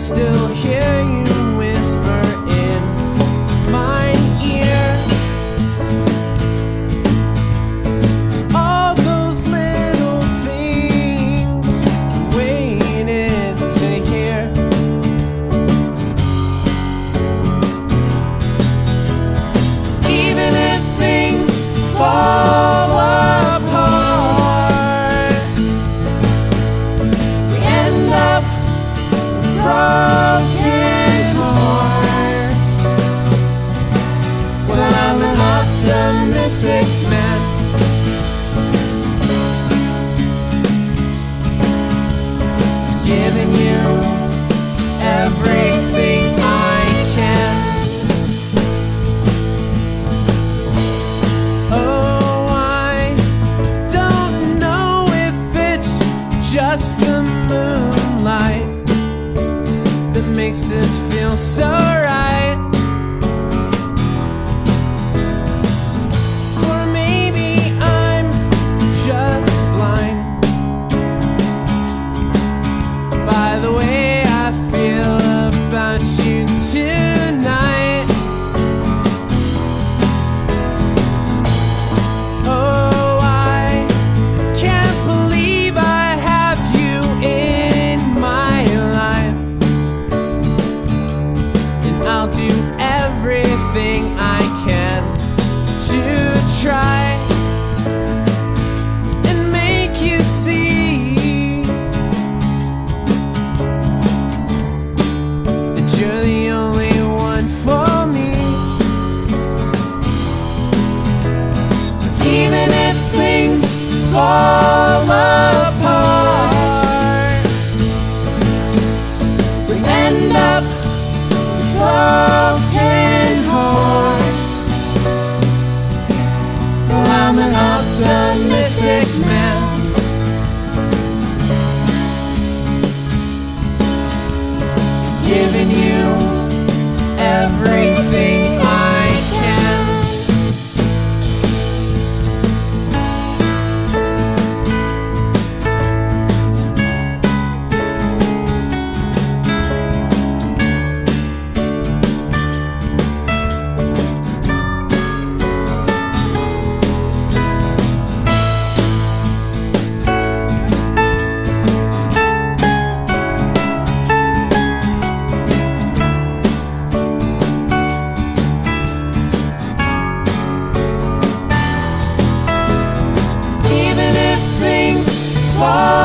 still hear you. makes this feel so right. everything I can to try and make you see that you're the only one for me. Cause even if things fall. man. fall.